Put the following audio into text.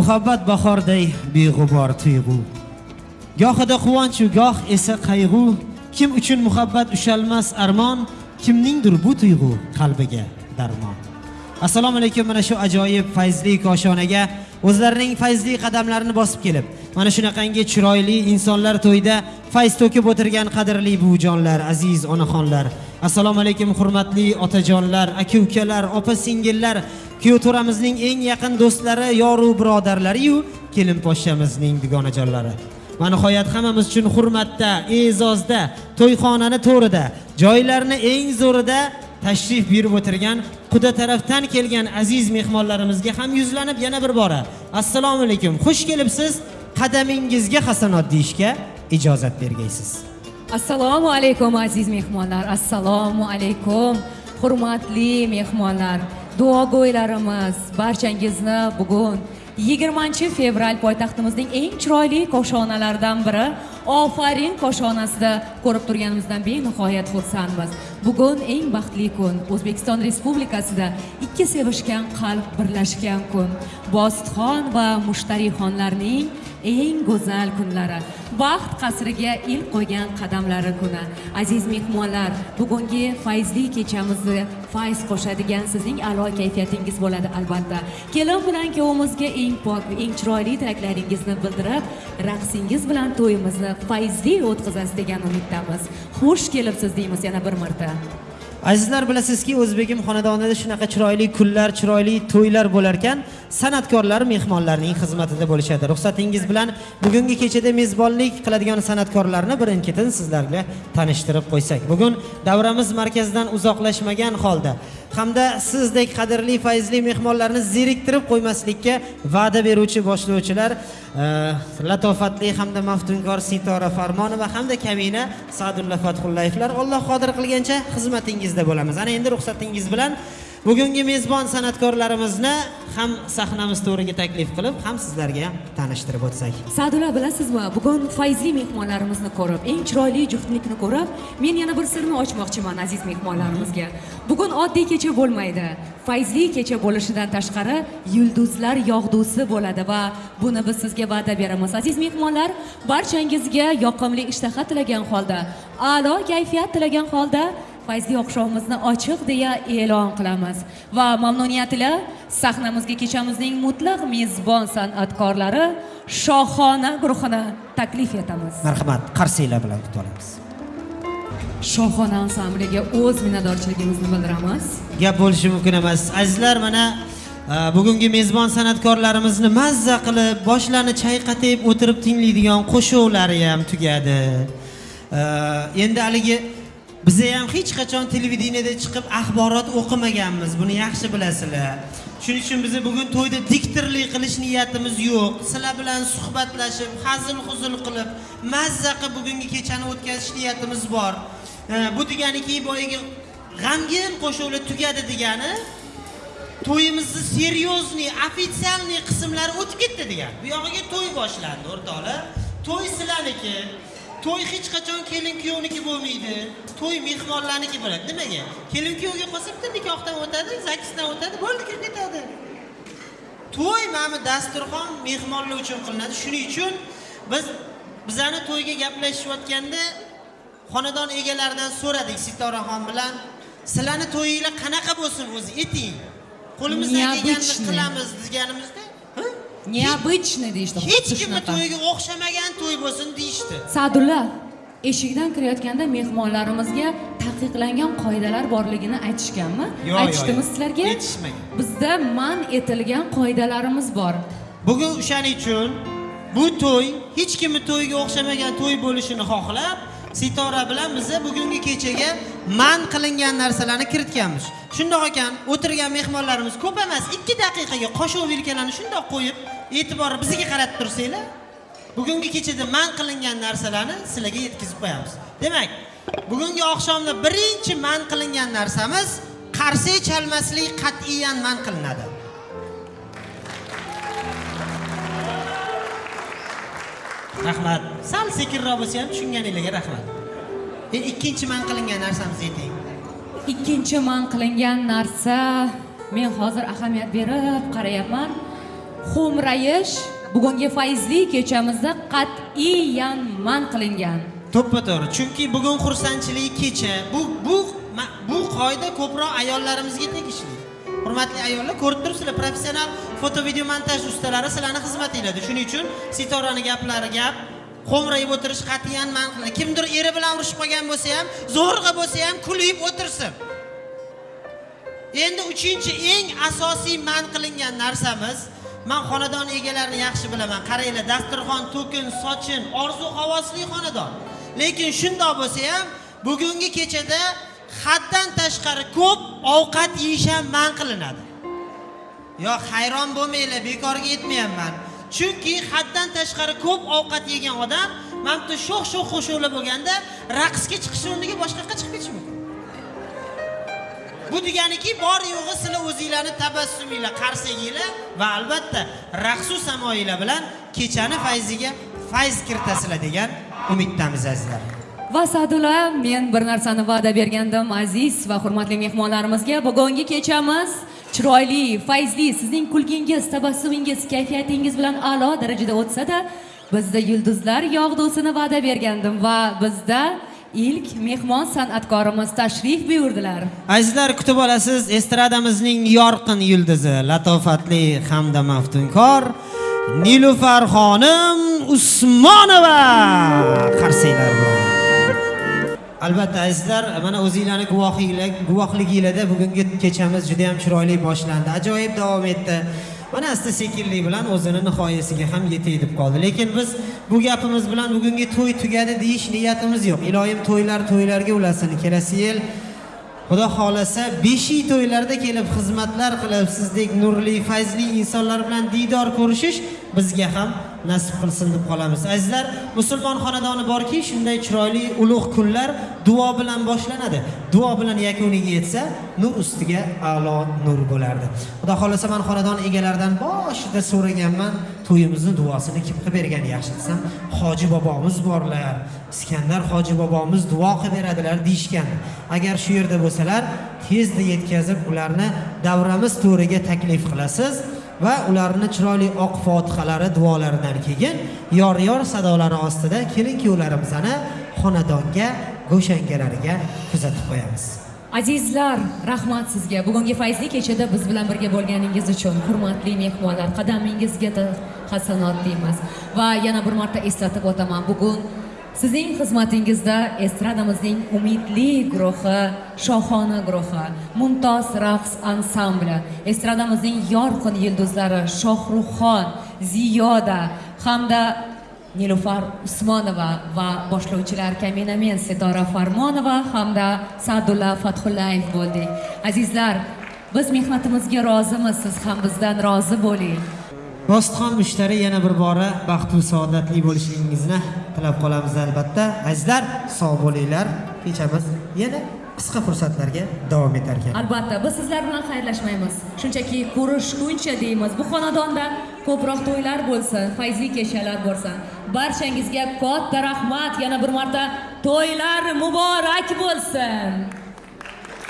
muhabbat bahorday beg'ubor tuyg'u. Gohida quvonchu goh esa qayg'u. Kim uchun muhabbat ushalmas armon kimningdir bu tuyg'u qalbiga darmon. Assalomu alaykum mana shu ajoyib fayzli koshonaga o'zlarining fayzli qadamlarini bosib kelib mana shunaqangi chiroyli insonlar to'yida fayz to'kib o'tirgan qadrli buvijonlar aziz onaxonlar. Assalomu alaykum hurmatli otajonlar aka ukalar opa singillar kuyov to'ramizning eng yaqin do'stlari yoru birodarlariyu kelin poshshamizning dugonajonlari. Va nihoyat hammamiz uchun hurmatda e'zozda to'yxonani to'rida joylarni eng zo'rida tashrif buyurib o'tirgan quda tarafdan kelgan aziz mehmonlarimizga ham yuzlanib yana bir bora assalomu alaykum xush kelibsiz qadamingizga hasanot deyishga ijozat bergaysiz. Assalomu alaykum aziz mehmonlar assalomu alaykum hurmatli mehmonlar. Duogo'ylarimiz barchangizni bugun 20 fevral poytaxtimizning eng chiroyli koshonalaridan biri ofarin koshonasida ko'rib turganimizdan benihoyat xursandmiz. Bugun eng baxtli kun o'zbekiston respublikasida ikki sevishgan qalb birlashgan kun. Bositxon va mushtariyxonlarning eng go'zal kunlari. Baxt qasriga ilk qo'ygan qadamlari kuni. Aziz mehmonlar bugungi fayzli kechamizni fayz qo'shadigan sizning a'lo kayfiyatingiz bo'ladi albatta. Kelin bilan kuyovimizga eng pok eng chiroyli tilaklaringizni bildirib raqsingiz bilan to'yimizni fayzli o'tkazasiz degan umiddamiz. Xush kelibsiz deymiz yana bir marta. Azizlar bilasizki o'zbegim xonadonida shunaqa chiroyli kunlar chiroyli to'ylar bo'lar ekan san'atkorlar mehmonlarning xizmatida bo'lishadi. Ruxsatingiz bilan bugungi kechada mezbonlik qiladigan san'atkorlarni birin ketin sizlarga tanishtirib qo'ysak. Bugun davramiz markazidan uzoqlashmagan holda hamda sizdek qadrli fayzli mehmonlarni zeriktirib qo'ymaslikka va'da beruvchi boshlovchilar e, latofatli hamda maftunkor sitora farmonova hamda kamina sadulla fathullayevlar alloh qodir qilgancha xizmatingizda bo'lamiz. Ana endi ruxsatingiz bilan bugungi mezbon san'atkorlarimizni ham sahnamiz to'riga taklif qilib ham sizlarga ham tanishtirib o'tsak. Sadula bilasizmi bugun fayzli mehmonlarimizni ko'rib eng chiroyli juftlikni ko'rib men yana bir sirni ochmoqchiman aziz mehmonlarimizga. Bugun oddiy kecha bo'lmaydi fayzli kecha bo'lishidan tashqari yulduzlar yog'dusi bo'ladi va buni biz sizga va'da beramiz. Aziz mehmonlar barchangizga yoqimli ishtaha tilagan holda a'lo kayfiyat tilagan holda fayzli oqshomimizni ochiq deya e'lon qilamiz. Va mamnuniyat ila sahnamizga kechamizning mutlaq mezbon san'atkorlari shohona guruhini taklif etamiz. Marhamat qarsiylar bilan kutib olamiz. Shohona ansambliga o'z minnatdorchiligimizni bildiramiz. Gap bo'lishi mumkin emas. Azizlar mana e, bugungi mezbon san'atkorlarimizni mazza qilib boshlarini chayqatib o'tirib tinglaydigan qo'shuqlari ham tugadi. E, endi haligi biza ham hech qachon televideniyada chiqib axborot o'qimaganmiz. Buni yaxshi bilasizlar. Shuning uchun bizni bugun to'yda diktorlik qilish niyatimiz yo'q. Sizlar bilan suhbatlashib hazil huzul qilib mazza qilib bugungi kechani o'tkazish niyatimiz bor. Bu deganiki boyagi g'amgin qo'shuqlar tugadi degani to'yimizni серьезный официальный qismlari o'tib ketdi degani. Bu yog'iga to'y boshlandi o'rtoqlar. To'y sizlarniki? To'y hech qachon kelin kuyovniki bo'lmaydi. To'y mehmonlarniki bo'ladi. Nimaga? Kelin kuyovga qolsa bitta nikohdan o'tadi zakisdan o'tadi bo'ldi kirib ketadi. To'y mana bu dasturxon mehmonlar uchun qilinadi. Shuning uchun biz bizani to'yga gaplashishayotganda xonadon egalaridan so'radik sitoraxon bilan sizlarni to'yinglar qanaqa bo'lsin o'zi ayting qo'limizdan kelganini qilamiz deganimizda "Ha? Необычный deyishdi hech kimni to'yiga o'xshamagan to'y bo'lsin deyishdi. Sadulla eshikdan kirayotganda mehmonlarimizga taqiqlangan qoidalar borligini aytishganmi? Aytishdimi sizlarga? Aytishmagan. bizda man etilgan qoidalarimiz bor. Bugun o'shaning uchun bu to'y hech kimni to'yiga o'xshamagan to'y bo'lishini xohlab sitora bilan biza bugungi kechaga man qilingan narsalarni kiritganmiz. Shundoq ekan o'tirgan mehmonlarimiz ko'p emas ikki daqiqaga qoshiq vilkalarni shundoq qo'yib e'tiborni bizga qaratib tursanglar bugungi kechada man qilingan narsalarni sizlarga yetkazib qo'yamiz. Demak bugungi oqshomda birinchi man qilingan narsamiz qarsak chalmaslik qat'iyan man qilinadi. Rahmat. Sal sekinroq bo'lsa ham tushunganinglarga rahmat. Endi ikkinchi man qilingan narsamizni ayting ikkinchi man qilingan narsa men hozir ahamiyat berib qarayapman. Xo'mrayish bugungi faizli kechamizda qat'iyan man qilingan. To'ppa to'g'ri chunki bugun xursandchilik kecha. Bu bu ma- bu qoida ko'proq ayollarimizga tegishli. Hurmatli ayollar ko'rib turibsizlar professional foto video montaj ustalari sizlarni xizmatinglarda shuning uchun sitorani gaplari gap xo'mrayib o'tirish qat'iyan man qilinadi. Kimdir eri bilan urushib qolgan bo'lsa ham zo'rg'a bo'lsa ham kulib o'tirsin. Endi uchinchi eng asosiy man qilingan narsamiz man xonadon egalarini yaxshi bilaman. Qaranglar dasturxon to'kin sochin orzu havosli xonadon. Lekin shundoq bo'lsa ham bugungi kechada haddan tashqari ko'p ovqat yeyish ham man qilinadi. Yo hayron bo'lmanglar bekorga aytmayapman chunki haddan tashqari ko'p ovqat yegan odam mana bitta sho'x sho'x qo'shovlar bo'lganda raqsga chiqish o'rniga boshqaqa chiqib ketishi bu deganiki bor yo'g'i sizlar o'zinglarni tabassuminglar qarsaginglar va albatta raqsu samoyinglar bilan kechani fayziga fayz kiritasizlar degan umiddamiz azizlar. Va sadula men bir narsani va'da bergandim aziz va hurmatli mehmonlarimizga. Bugungi kechamiz chiroyli fayzli sizning kulgingiz tabassumingiz kayfiyatingiz bilan a'lo darajada o'tsa-da bizda yulduzlar yog'dusini va'da bergandim va bizda ilk mehmon san'atkorimiz tashrif buyurdilar. Azizlar kutib olasiz estradamizning yorqin yulduzi latofatli hamda maftunkor nilufar xonim usmonova. Qarsanglar bilan. Albatta azizlar mana o'zinglarni guvohinglar guvohliginglarda bugungi kechamiz juda yam chiroyli boshlandi. Ajoyib davom etdi. Mana asta sekinlik bilan o'zini nihoyasiga ham yetay deb qoldi. Lekin biz bu gapimiz bilan bugungi to'y tugadi deyish niyatimiz yo'q. Iloyim to'ylar to'ylarga ulasin kelasi yil xudo xohlasa beshiy to'ylarda kelib xizmatlar qilib sizdek nurli fayzli insonlar bilan diydor ko'rishish bizga ham nasib qilsin deb qolamiz. Azizlar musulmon xonadoni borki shunday chiroyli ulug' kunlar duo bilan boshlanadi. Duo bilan yakuniga yetsa nur ustiga a'lo nur bo'lardi. Xudo xohlasa man xonadon egalaridan boshida so'raganman to'yimizni duosini kim qilib bergan yaxshi desam hoji bobomiz borlar. Iskandar hoji bobomiz duo qilib beradilar deyishgan. Agar shu yerda bo'lsalar tezda yetkazib ularni davramiz to'riga taklif qilasiz. Va ularni chiroyli oq fotihalari duolaridan keyin yor yor sadolari ostida kelin kuyovlarimizni xonadonga go'shangalariga kuzatib qo'yamiz. Azizlar rahmat sizga. Bugungi fayzli kechada biz bilan birga bo'lganingiz uchun hurmatli mehmonlar qadamingizga hasanot deymiz. Va yana bir marta eslatib o'taman bugun sizning xizmatingizda estradamizning umidli guruhi shohona guruhi mumtoz raqs ansambli estradamizning yorqin yulduzlari shohruxxon ziyoda hamda nilufar usmonova va boshlovchilar kaminamen sitora farmonova hamda sadulla fathullayev bo'ldik azizlar biz mehnatimizga rozimiz. Siz ham bizdan rozi bo'ling. Rostxon mushtari yana bir bora baxtu saodatli bo'lishingizni tilab qolamiz albatta. Azizlar, sog' bo'linglar. Kechamiz yana qisqa fursatlarga davom etar ekan. albatta biz sizlar bilan xayrlashmaymiz shunchaki ko'rishguncha deymiz bu xonadonda ko'proq to'ylar bo'lsin fayzli kechalar bo'lsin barchangizga katta rahmat yana bir marta to'ylar muborak bo'lsin